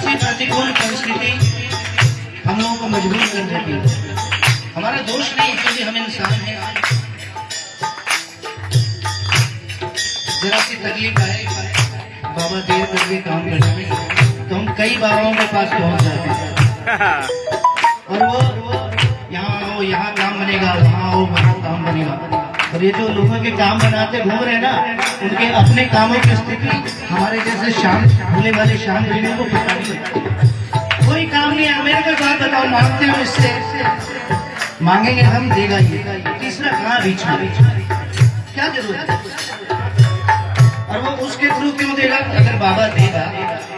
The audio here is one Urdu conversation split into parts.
سی پرتیکول پرستھتی ہم لوگوں کو مجبور کر دیتی ہمارا دوش نہیں ہم انسان ذرا سی تکلیف آئے بابا دیر کر کے کام کرنے میں تو ہم کئی باباؤں کے پاس پہنچ جاتے اور وہ یہاں آؤ یہاں کام بنے گا وہاں آؤ وہاں کام بنے گا اور یہ جو لوگوں کے کام بناتے گھوم رہے ہیں نا، ان کے اپنے کاموں کی استھتی ہمارے جیسے شام ہونے والے شام لینے کو پتا نہیں کوئی کام نہیں ہے۔ میرے کو بات بتاؤ، مانگتے ہو اس سے؟ مانگیں گے، ہم دے گا یہ۔ تیسرا کہاں بیچ میں؟ کیا ضرورت ہے؟ اور وہ اس کے تھرو کیوں دے گا؟ اگر بابا دے گا،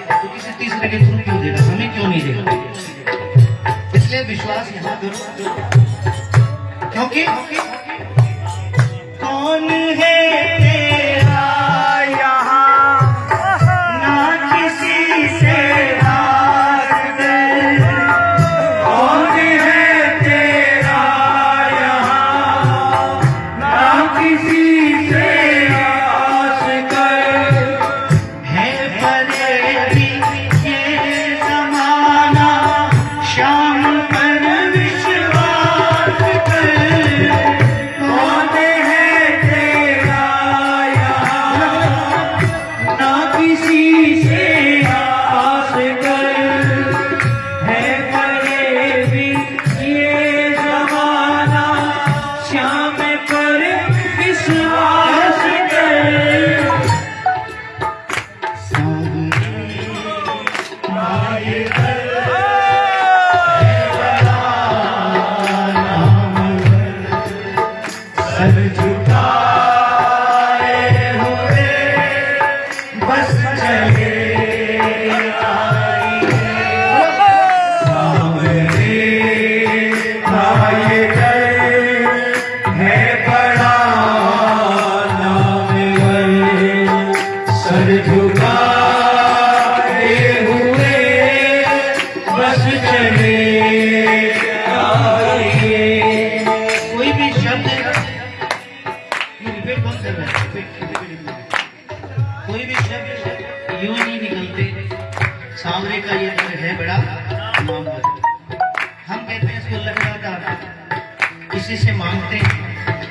تو کسی تیسرے کے تھرو کیوں دے گا؟ ہمیں کیوں نہیں دے گا؟ اس لیے وشواس یہاں کرو۔ کیونکہ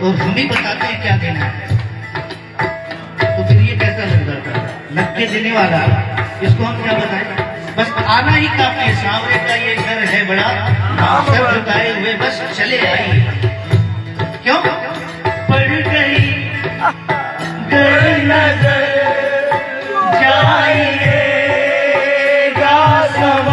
اور ہم ہی بتاتے ہیں کیا دینا تو پھر یہ کیسا سندر تھا؟ لگ کے دینے والا۔ اس کو ہم کیا بتائیں؟ بس آنا ہی کافی سامنے کا یہ گھر ہے بڑا۔ سر جھکائے ہوئے، بس چلے آئیے۔ کیوں؟ پڑ گئی۔ گر نظر جائیے۔ گا سب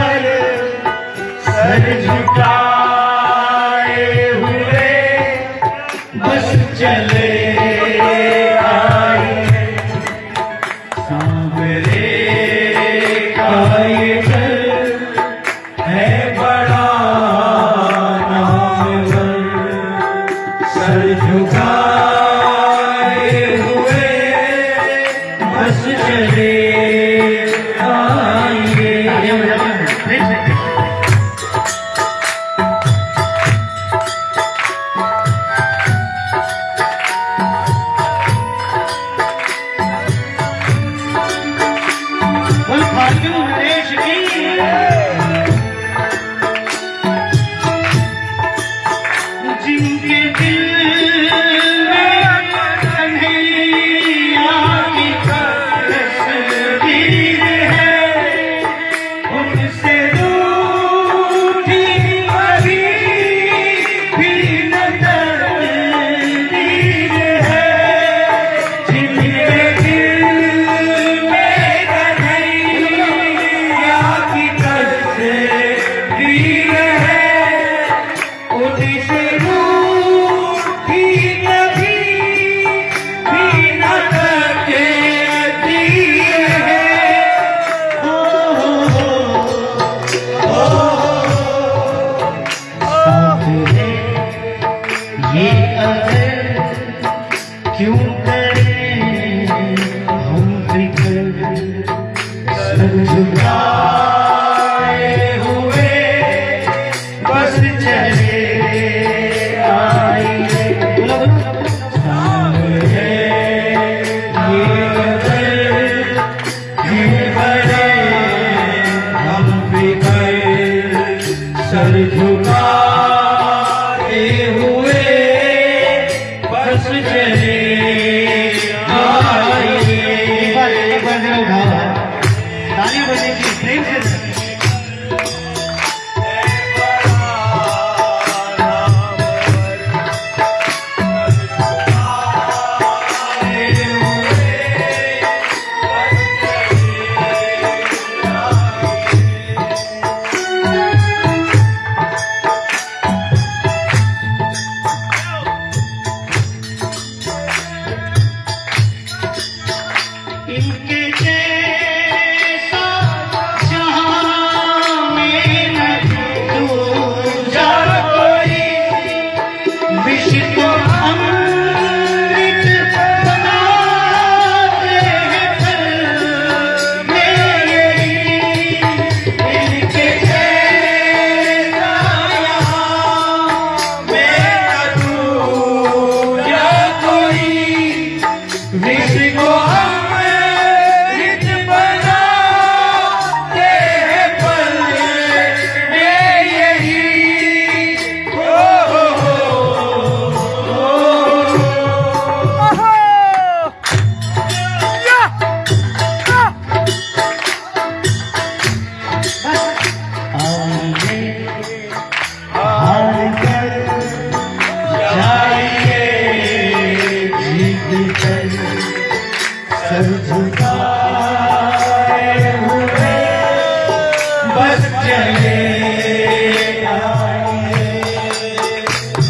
بس چلے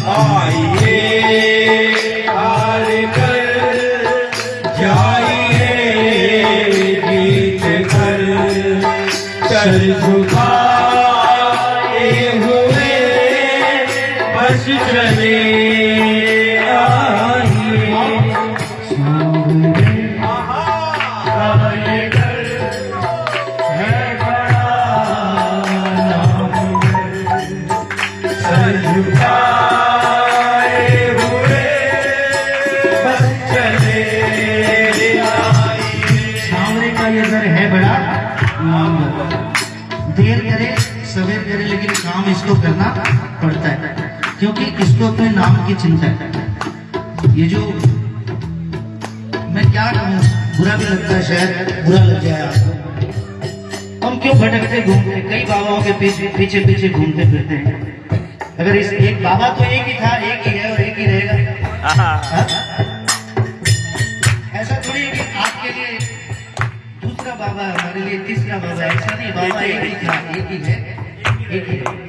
آئیے ہار چل جھکا ہوئے بس چلے یہ چلتا ہے۔ یہ جو میں کیا کہوں برا بھی لگتا ہے شاید، برا لگ جائے آپ کو ہم کیوں بھٹکتے گھومتے؟ کئی باباؤں کے پیچھے پیچھے پیچھے گھومتے پھرتے ہیں۔ اگر اس ایک بابا تو ایک ہی تھا، ایک ہی ہے اور ایک ہی رہے گا۔ ہاں؟ ایسا تھوڑی ہے کہ آپ کے لیے دوسرا بابا ہمارے لیے تیسرا بابا ایسا نہیں، بابا ایک ہی تھا، ایک ہی ہے۔ ایک ہی ہے۔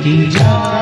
一张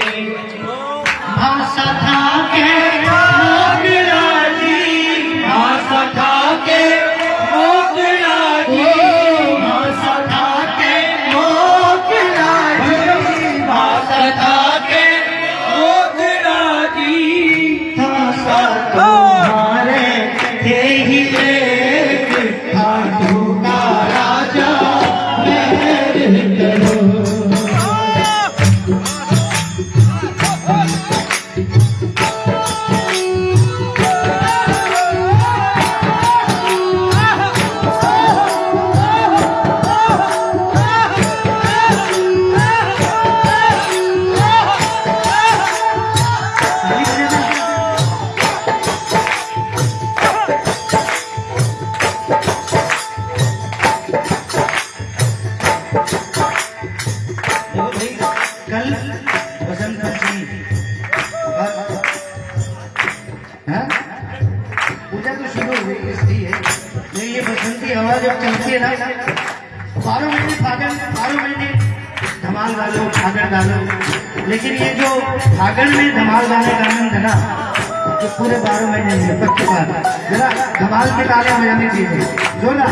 دھمال والوں پھاگڑ والوں لیکن یہ جو پھاگڑ میں دھمال والے کا آنند ہے نا، یہ پورے بارہ مہینے میں پکی بات ذرا دھمال کے تالے ہو جانے چاہیے جو نا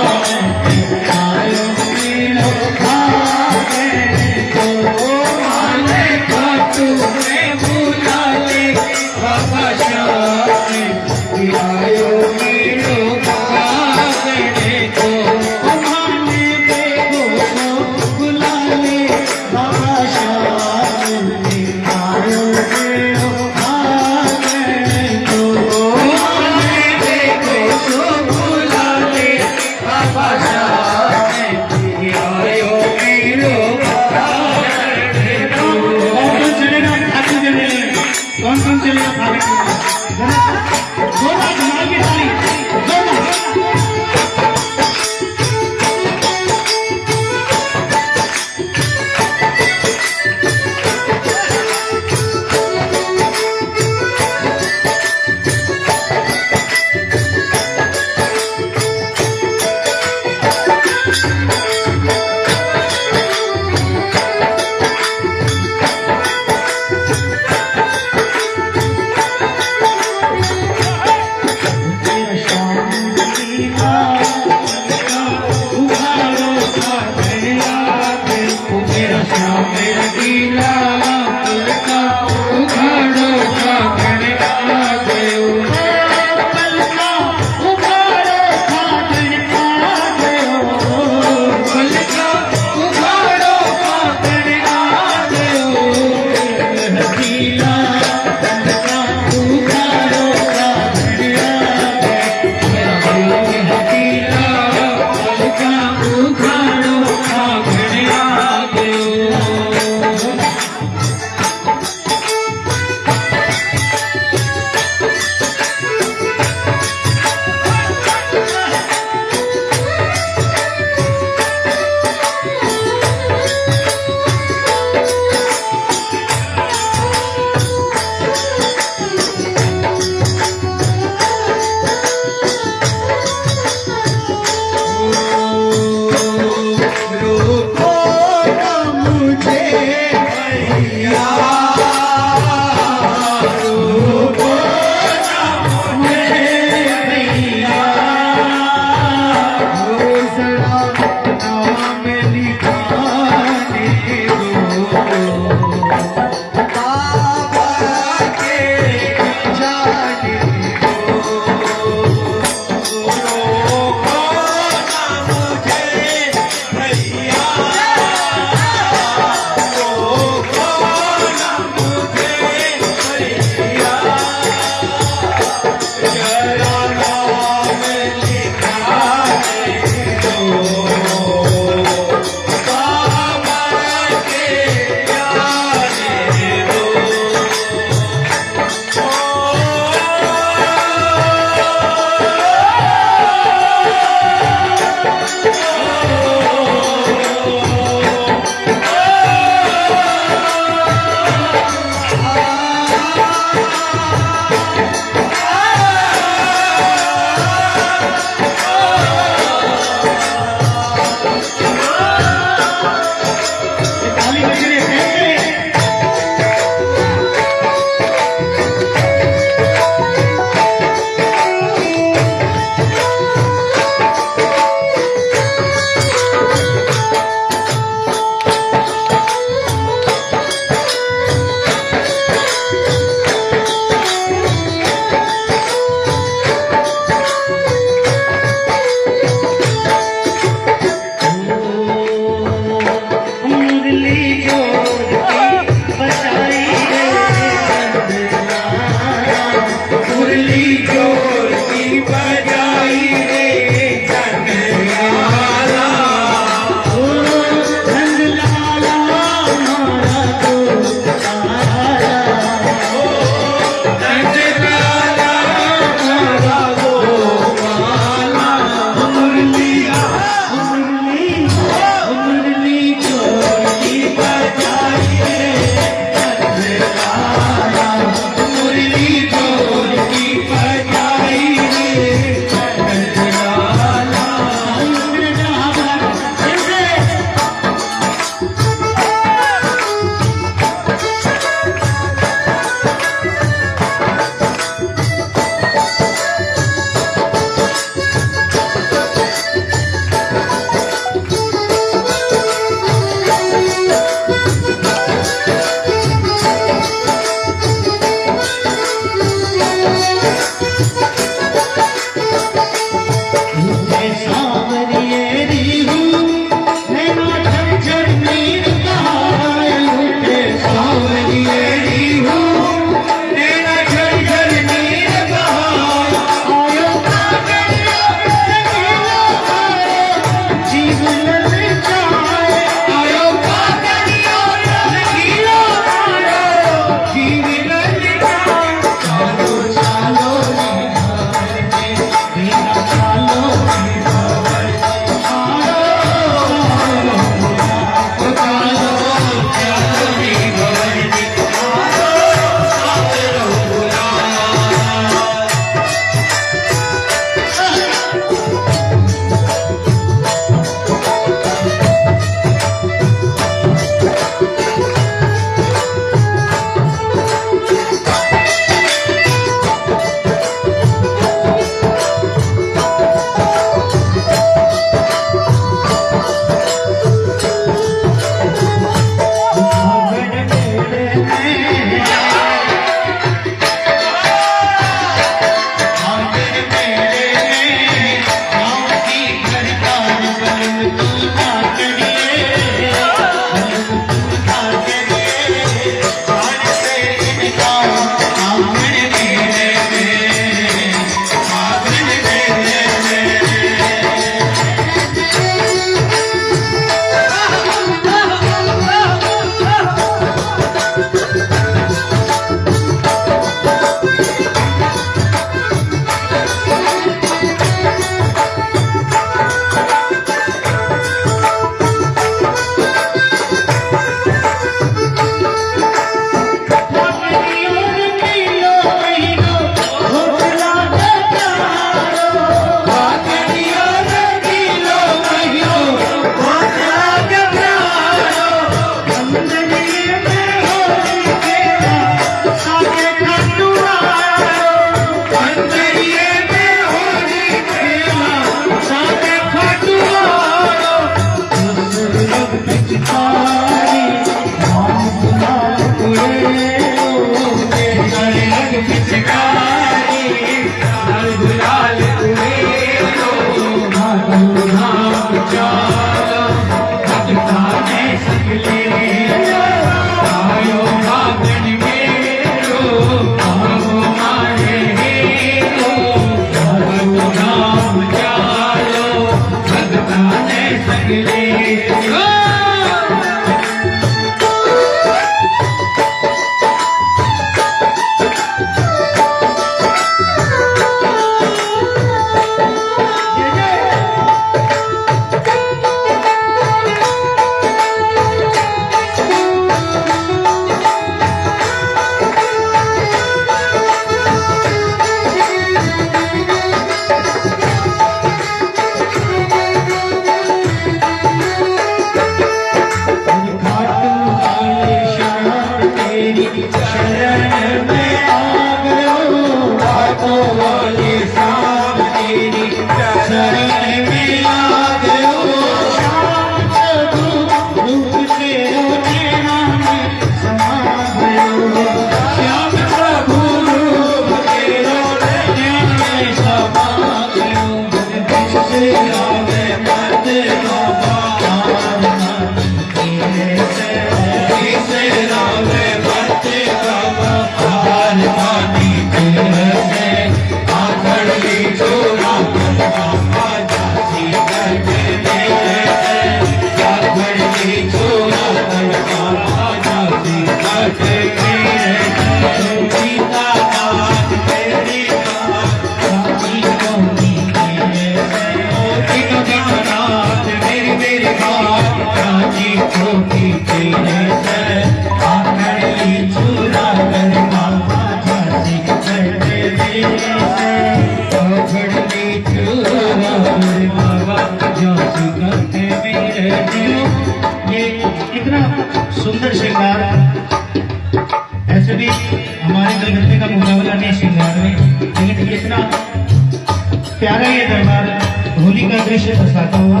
انگلش میں پھنساتا ہوا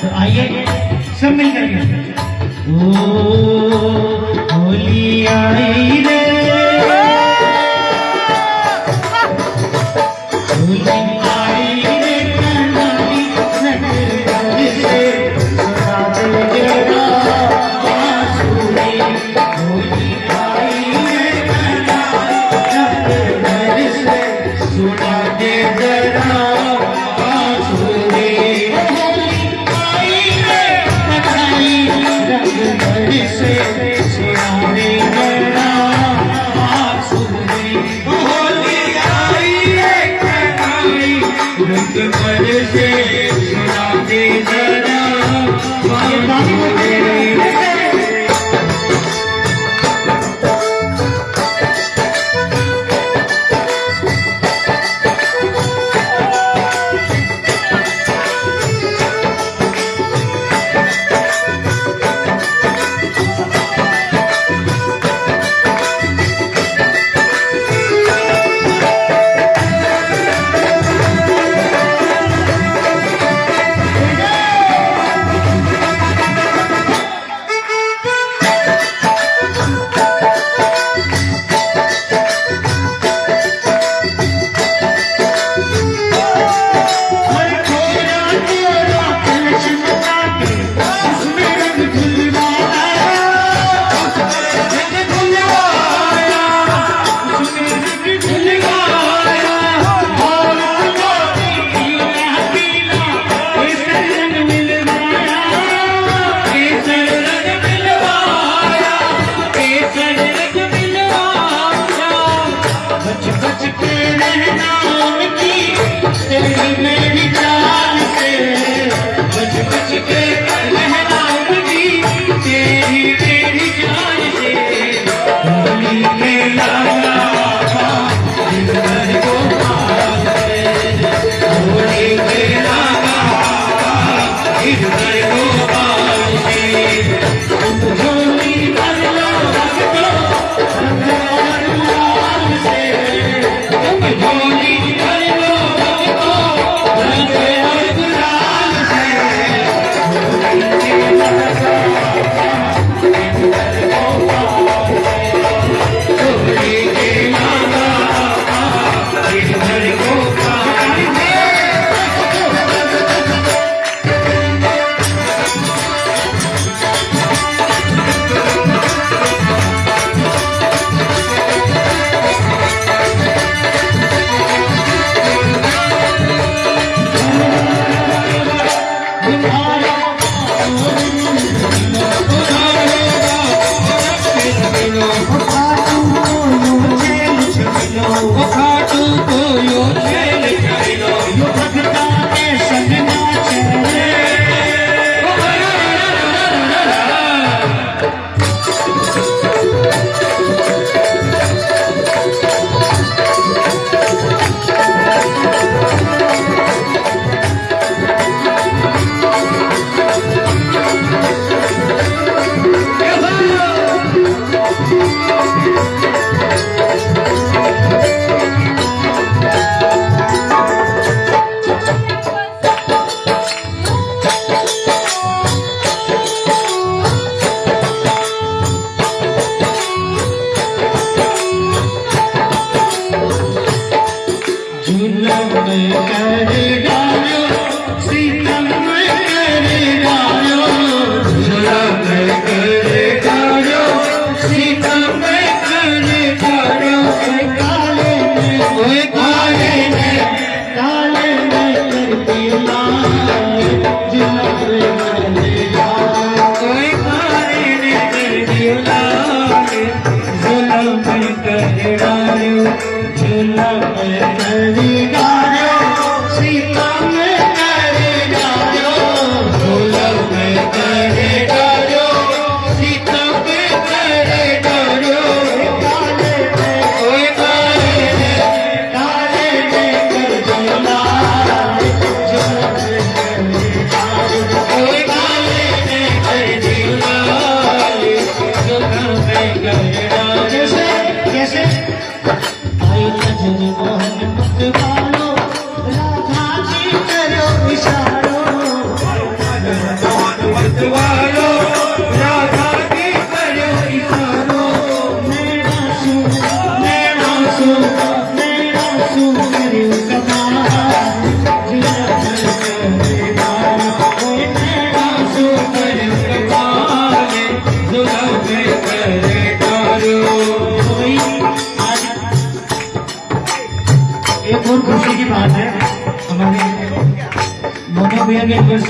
تو آئیے سب مل کر کے۔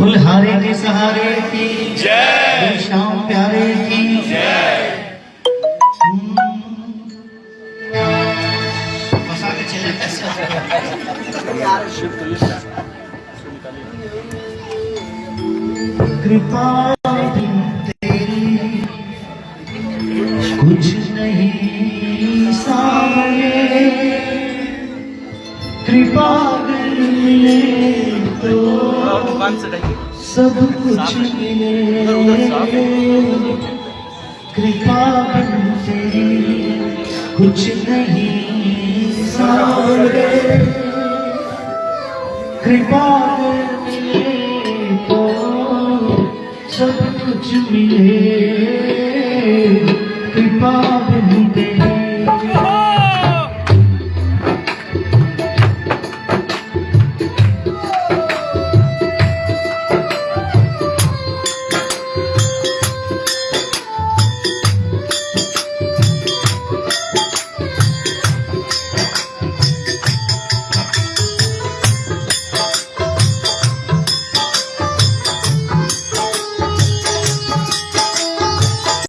بلہارے کے سہارے کی جے شام پیارے کی جے کرپا ملے تو سب کچھ ملے کرپا بنتے کچھ نہیں سارے کرپا ملے تو سب کچھ ملے